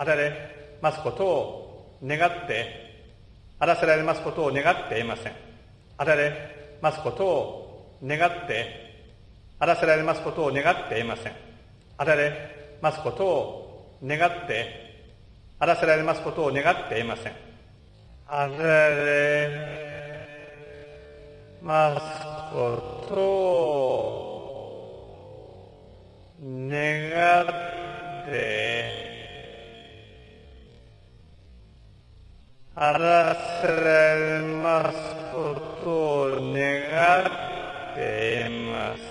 与えますことを願って、あらせられますことを願っていません。与えますことを願って、あらせられますことを願っていません。与えますことを願って、あらせられますことを願っていません。与えますことを願ってあらせられますことを願っていません。